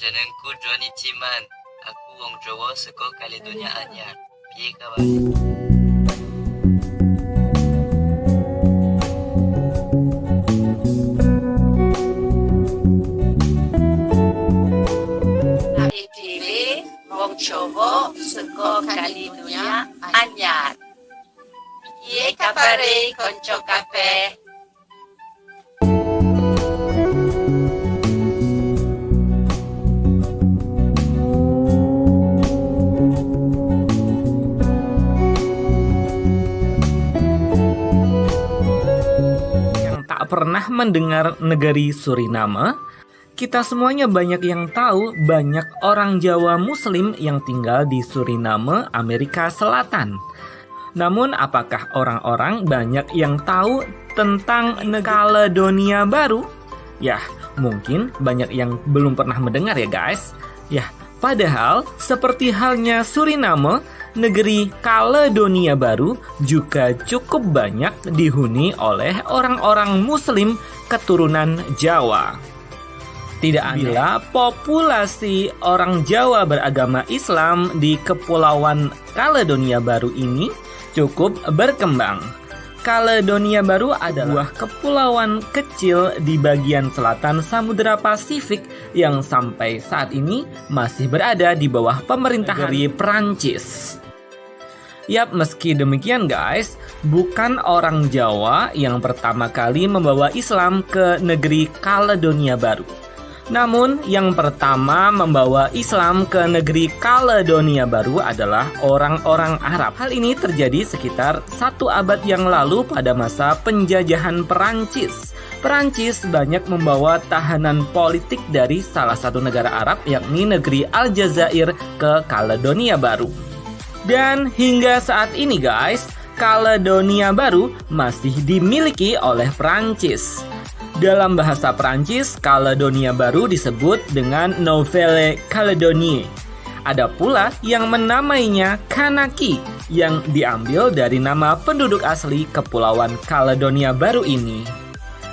Jenengku Johnny Ciman. Aku wong Jawa saka Kaledonia Anyar. Piye kabar? Kami dhewe wong Jawa saka Kaledonia Anyar. Piye kabare kanca kabeh? Pernah mendengar negeri Suriname, kita semuanya banyak yang tahu banyak orang Jawa Muslim yang tinggal di Suriname, Amerika Selatan. Namun, apakah orang-orang banyak yang tahu tentang Kaledonia Baru? Ya, mungkin banyak yang belum pernah mendengar ya guys. Ya, padahal seperti halnya Suriname, negeri Kaledonia Baru juga cukup banyak dihuni oleh orang-orang Muslim keturunan Jawa. Tidak bila populasi orang Jawa beragama Islam di Kepulauan Kaledonia Baru ini cukup berkembang. Kaledonia Baru adalah kepulauan kecil di bagian selatan Samudera Pasifik yang sampai saat ini masih berada di bawah pemerintahan dari Prancis. Yap, meski demikian guys, bukan orang Jawa yang pertama kali membawa Islam ke negeri Kaledonia Baru. Namun, yang pertama membawa Islam ke negeri Kaledonia Baru adalah orang-orang Arab. Hal ini terjadi sekitar satu abad yang lalu pada masa penjajahan Perancis. Perancis banyak membawa tahanan politik dari salah satu negara Arab yakni negeri Aljazair ke Kaledonia Baru. Dan hingga saat ini guys, Kaledonia Baru masih dimiliki oleh Perancis. Dalam bahasa Perancis, Kaledonia Baru disebut dengan Nouvelle Calédonie. Ada pula yang menamainya Kanaki yang diambil dari nama penduduk asli Kepulauan Kaledonia Baru ini.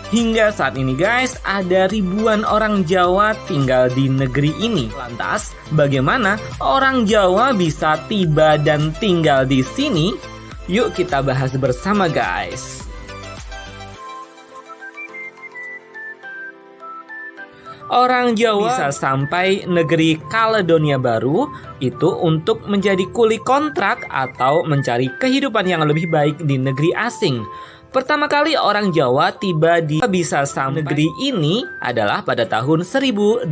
Hingga saat ini guys, ada ribuan orang Jawa tinggal di negeri ini. Lantas, bagaimana orang Jawa bisa tiba dan tinggal di sini? Yuk kita bahas bersama guys. Orang Jawa bisa sampai negeri Kaledonia Baru itu untuk menjadi kuli kontrak atau mencari kehidupan yang lebih baik di negeri asing. Pertama kali orang Jawa tiba di bisa sampai negeri ini adalah pada tahun 1896.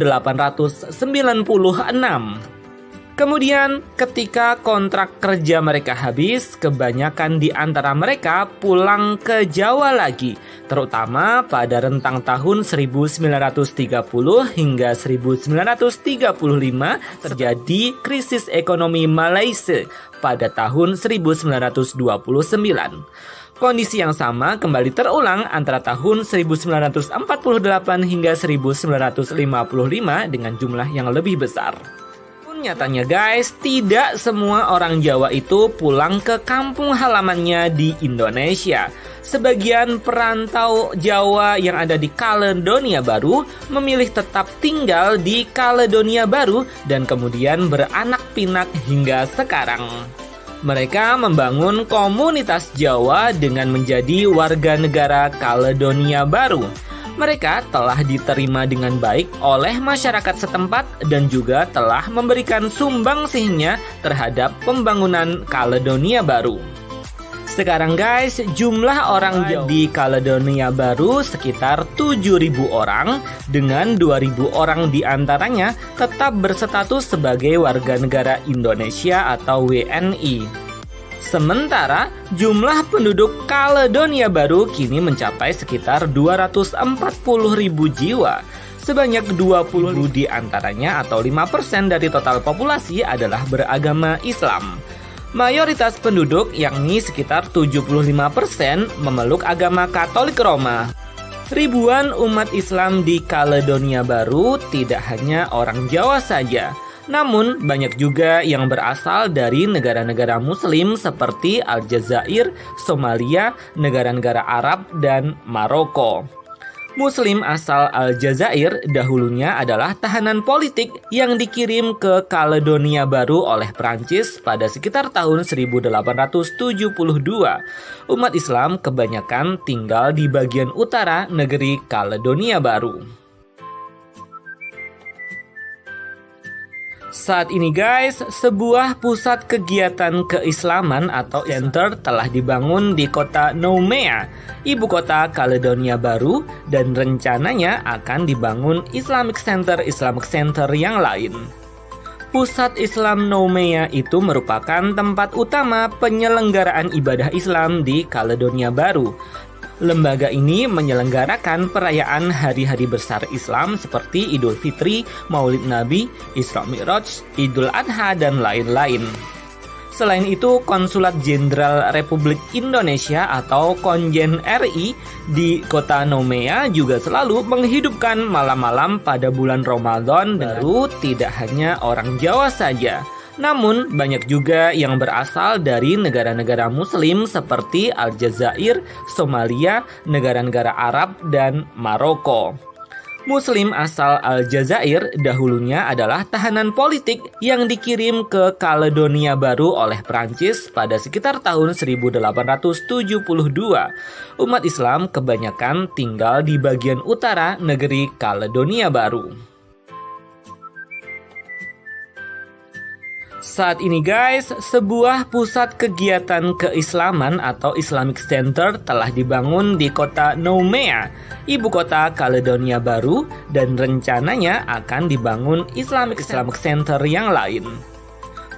Kemudian ketika kontrak kerja mereka habis, kebanyakan di antara mereka pulang ke Jawa lagi, terutama pada rentang tahun 1930 hingga 1935 terjadi krisis ekonomi Malaysia pada tahun 1929. Kondisi yang sama kembali terulang antara tahun 1948 hingga 1955 dengan jumlah yang lebih besar. Nyatanya guys, tidak semua orang Jawa itu pulang ke kampung halamannya di Indonesia. Sebagian perantau Jawa yang ada di Kaledonia Baru memilih tetap tinggal di Kaledonia Baru dan kemudian beranak pinak hingga sekarang. Mereka membangun komunitas Jawa dengan menjadi warga negara Kaledonia Baru mereka telah diterima dengan baik oleh masyarakat setempat dan juga telah memberikan sumbangsihnya terhadap pembangunan Kaledonia Baru. Sekarang guys, jumlah orang di Kaledonia Baru sekitar 7.000 orang dengan 2.000 orang di antaranya tetap berstatus sebagai warga negara Indonesia atau WNI. Sementara jumlah penduduk Kaledonia Baru kini mencapai sekitar 240 ribu jiwa. Sebanyak 20 di antaranya atau 5% dari total populasi adalah beragama Islam. Mayoritas penduduk yakni sekitar 75% memeluk agama Katolik Roma. Ribuan umat Islam di Kaledonia Baru tidak hanya orang Jawa saja, namun, banyak juga yang berasal dari negara-negara Muslim seperti Aljazair, Somalia, negara-negara Arab, dan Maroko. Muslim asal Aljazair dahulunya adalah tahanan politik yang dikirim ke Kaledonia Baru oleh Prancis pada sekitar tahun 1872. Umat Islam kebanyakan tinggal di bagian utara negeri Kaledonia Baru. Saat ini guys, sebuah pusat kegiatan keislaman atau center telah dibangun di kota Noumea, ibu kota Kaledonia Baru dan rencananya akan dibangun Islamic Center Islamic Center yang lain. Pusat Islam Noumea itu merupakan tempat utama penyelenggaraan ibadah Islam di Kaledonia Baru Lembaga ini menyelenggarakan perayaan hari-hari besar Islam seperti Idul Fitri, Maulid Nabi, Isra Mi'raj, Idul Adha, dan lain-lain. Selain itu, Konsulat Jenderal Republik Indonesia atau Konjen RI di kota Nomea juga selalu menghidupkan malam-malam pada bulan Ramadan. Baru tidak hanya orang Jawa saja, namun, banyak juga yang berasal dari negara-negara Muslim seperti Aljazair, Somalia, negara-negara Arab, dan Maroko. Muslim asal Aljazair dahulunya adalah tahanan politik yang dikirim ke Kaledonia Baru oleh Prancis pada sekitar tahun 1872. Umat Islam kebanyakan tinggal di bagian utara negeri Kaledonia Baru. Saat ini guys, sebuah pusat kegiatan keislaman atau Islamic Center telah dibangun di kota Noumea, ibu kota Kaledonia Baru dan rencananya akan dibangun Islamic Islamic Center yang lain.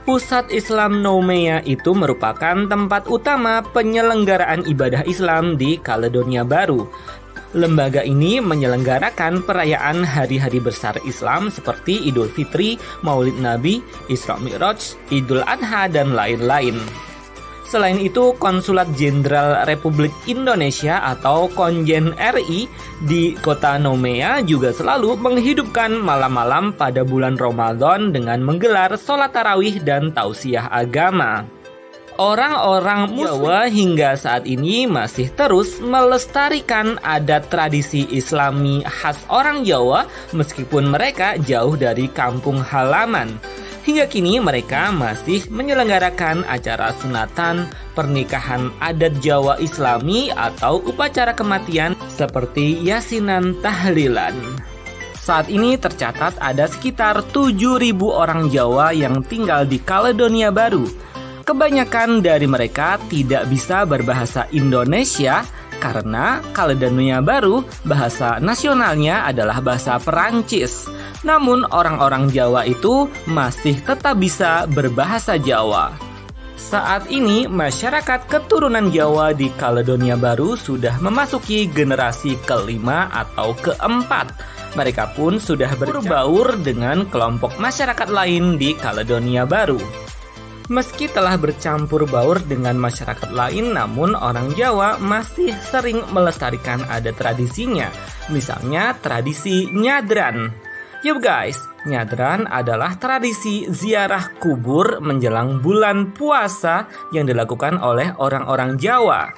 Pusat Islam Noumea itu merupakan tempat utama penyelenggaraan ibadah Islam di Kaledonia Baru Lembaga ini menyelenggarakan perayaan hari-hari besar Islam seperti Idul Fitri, Maulid Nabi, Isra Mi'raj, Idul Adha, dan lain-lain. Selain itu, Konsulat Jenderal Republik Indonesia atau Konjen RI di kota Nomea juga selalu menghidupkan malam-malam pada bulan Ramadan dengan menggelar sholat tarawih dan tausiah agama. Orang-orang Jawa hingga saat ini masih terus melestarikan adat tradisi islami khas orang Jawa meskipun mereka jauh dari kampung halaman. Hingga kini mereka masih menyelenggarakan acara sunatan, pernikahan adat Jawa Islami atau upacara kematian seperti yasinan tahlilan. Saat ini tercatat ada sekitar 7.000 orang Jawa yang tinggal di Kaledonia Baru Kebanyakan dari mereka tidak bisa berbahasa Indonesia karena Kaledonia Baru bahasa nasionalnya adalah bahasa Perancis. Namun orang-orang Jawa itu masih tetap bisa berbahasa Jawa. Saat ini masyarakat keturunan Jawa di Kaledonia Baru sudah memasuki generasi kelima atau keempat. Mereka pun sudah berbaur dengan kelompok masyarakat lain di Kaledonia Baru. Meski telah bercampur baur dengan masyarakat lain, namun orang Jawa masih sering melestarikan adat tradisinya. Misalnya tradisi nyadran. Yuk guys, nyadran adalah tradisi ziarah kubur menjelang bulan puasa yang dilakukan oleh orang-orang Jawa.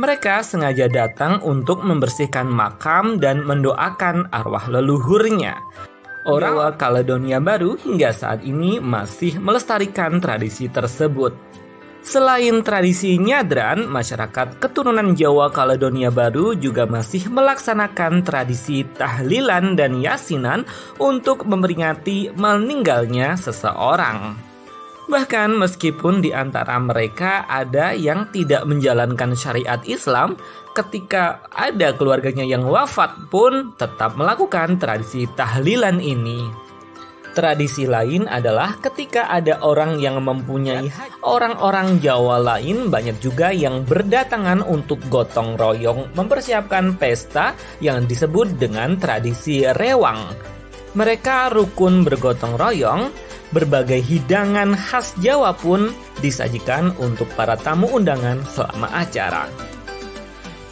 Mereka sengaja datang untuk membersihkan makam dan mendoakan arwah leluhurnya. Orang Jawa Kaledonia Baru hingga saat ini masih melestarikan tradisi tersebut. Selain tradisi nyadran, masyarakat keturunan Jawa Kaledonia Baru juga masih melaksanakan tradisi tahlilan dan yasinan untuk memperingati meninggalnya seseorang. Bahkan meskipun di antara mereka ada yang tidak menjalankan syariat Islam, ketika ada keluarganya yang wafat pun tetap melakukan tradisi tahlilan ini. Tradisi lain adalah ketika ada orang yang mempunyai orang-orang Jawa lain banyak juga yang berdatangan untuk gotong royong mempersiapkan pesta yang disebut dengan tradisi rewang. Mereka rukun bergotong royong berbagai hidangan khas Jawa pun disajikan untuk para tamu undangan selama acara.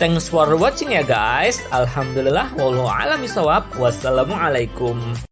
Thanks for watching ya guys. Alhamdulillah wallahu alam Wassalamualaikum.